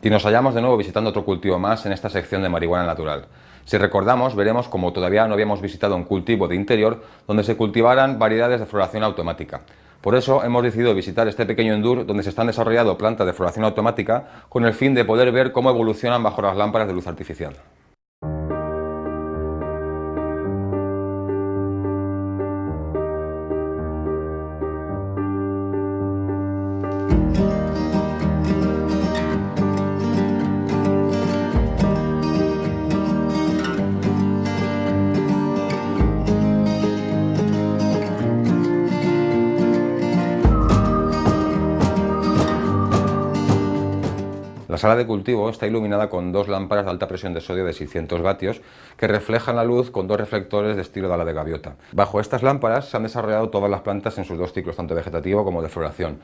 Y nos hallamos de nuevo visitando otro cultivo más en esta sección de marihuana natural. Si recordamos, veremos como todavía no habíamos visitado un cultivo de interior donde se cultivaran variedades de floración automática. Por eso hemos decidido visitar este pequeño endur donde se están desarrollando plantas de floración automática con el fin de poder ver cómo evolucionan bajo las lámparas de luz artificial. La sala de cultivo está iluminada con dos lámparas de alta presión de sodio de 600 vatios que reflejan la luz con dos reflectores de estilo de ala de gaviota. Bajo estas lámparas se han desarrollado todas las plantas en sus dos ciclos, tanto vegetativo como de floración.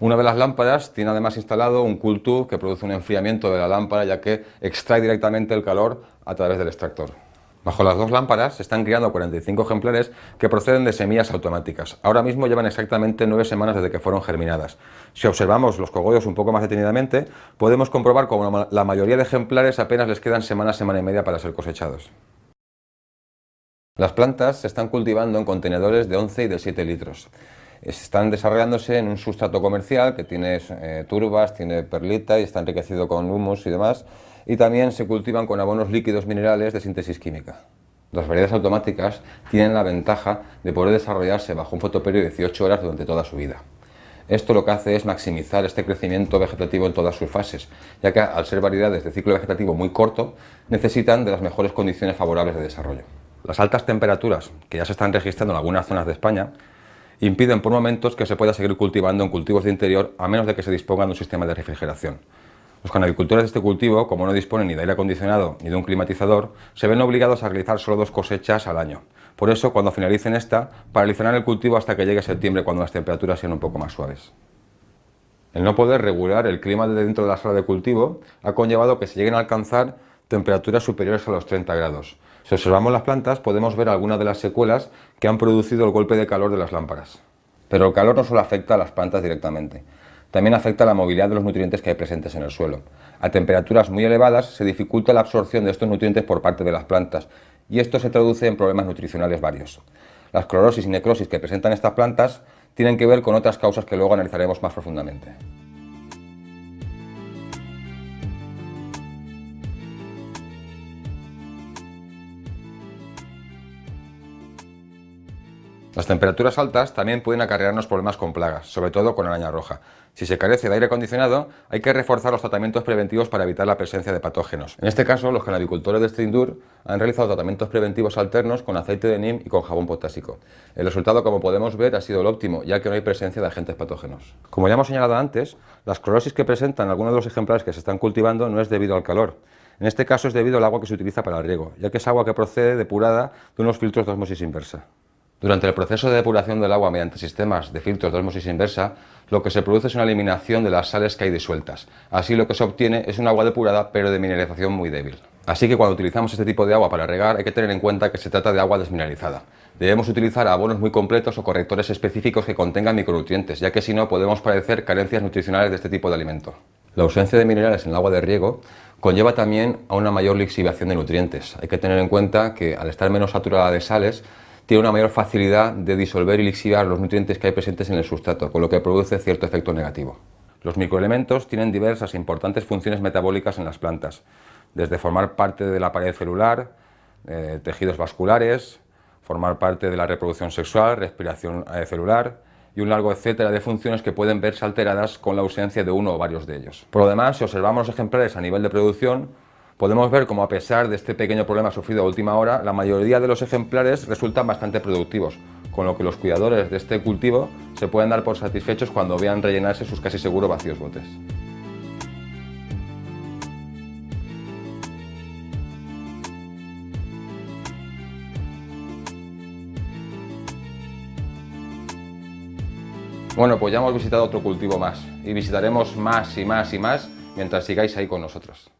Una de las lámparas tiene además instalado un cool que produce un enfriamiento de la lámpara ya que extrae directamente el calor a través del extractor. Bajo las dos lámparas se están criando 45 ejemplares que proceden de semillas automáticas. Ahora mismo llevan exactamente 9 semanas desde que fueron germinadas. Si observamos los cogollos un poco más detenidamente, podemos comprobar como la mayoría de ejemplares apenas les quedan semana, semana y media para ser cosechados. Las plantas se están cultivando en contenedores de 11 y de 7 litros. Están desarrollándose en un sustrato comercial que tiene eh, turbas, tiene perlita y está enriquecido con humus y demás y también se cultivan con abonos líquidos minerales de síntesis química. Las variedades automáticas tienen la ventaja de poder desarrollarse bajo un fotoperiodo de 18 horas durante toda su vida. Esto lo que hace es maximizar este crecimiento vegetativo en todas sus fases, ya que al ser variedades de ciclo vegetativo muy corto, necesitan de las mejores condiciones favorables de desarrollo. Las altas temperaturas, que ya se están registrando en algunas zonas de España, impiden por momentos que se pueda seguir cultivando en cultivos de interior a menos de que se disponga de un sistema de refrigeración. Los canalicultores de este cultivo, como no disponen ni de aire acondicionado ni de un climatizador, se ven obligados a realizar solo dos cosechas al año. Por eso, cuando finalicen esta, paralizarán el cultivo hasta que llegue septiembre cuando las temperaturas sean un poco más suaves. El no poder regular el clima de dentro de la sala de cultivo ha conllevado que se lleguen a alcanzar temperaturas superiores a los 30 grados. Si observamos las plantas podemos ver algunas de las secuelas que han producido el golpe de calor de las lámparas. Pero el calor no solo afecta a las plantas directamente, también afecta la movilidad de los nutrientes que hay presentes en el suelo. A temperaturas muy elevadas se dificulta la absorción de estos nutrientes por parte de las plantas y esto se traduce en problemas nutricionales varios. Las clorosis y necrosis que presentan estas plantas tienen que ver con otras causas que luego analizaremos más profundamente. Las temperaturas altas también pueden acarrearnos problemas con plagas, sobre todo con araña roja. Si se carece de aire acondicionado, hay que reforzar los tratamientos preventivos para evitar la presencia de patógenos. En este caso, los canadicultores de Strindur han realizado tratamientos preventivos alternos con aceite de neem y con jabón potásico. El resultado, como podemos ver, ha sido el óptimo, ya que no hay presencia de agentes patógenos. Como ya hemos señalado antes, las clorosis que presentan algunos de los ejemplares que se están cultivando no es debido al calor. En este caso es debido al agua que se utiliza para el riego, ya que es agua que procede depurada de unos filtros de osmosis inversa. Durante el proceso de depuración del agua mediante sistemas de filtros de osmosis inversa, lo que se produce es una eliminación de las sales que hay disueltas. Así lo que se obtiene es un agua depurada pero de mineralización muy débil. Así que cuando utilizamos este tipo de agua para regar hay que tener en cuenta que se trata de agua desmineralizada. Debemos utilizar abonos muy completos o correctores específicos que contengan micronutrientes, ya que si no podemos padecer carencias nutricionales de este tipo de alimento. La ausencia de minerales en el agua de riego conlleva también a una mayor lixiviación de nutrientes. Hay que tener en cuenta que al estar menos saturada de sales, tiene una mayor facilidad de disolver y lixiviar los nutrientes que hay presentes en el sustrato, con lo que produce cierto efecto negativo. Los microelementos tienen diversas e importantes funciones metabólicas en las plantas, desde formar parte de la pared celular, eh, tejidos vasculares, formar parte de la reproducción sexual, respiración eh, celular y un largo etcétera de funciones que pueden verse alteradas con la ausencia de uno o varios de ellos. Por lo demás, si observamos los ejemplares a nivel de producción, podemos ver cómo a pesar de este pequeño problema sufrido a última hora, la mayoría de los ejemplares resultan bastante productivos, con lo que los cuidadores de este cultivo se pueden dar por satisfechos cuando vean rellenarse sus casi seguro vacíos botes. Bueno, pues ya hemos visitado otro cultivo más y visitaremos más y más y más mientras sigáis ahí con nosotros.